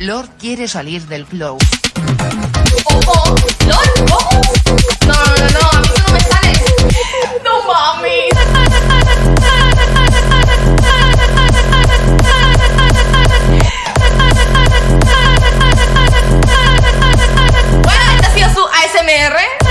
Lord quiere salir del flow. Oh, oh, Lord, oh. No, no, no, no, a mí tú no me sales. No mames. bueno, esta ha sido su ASMR.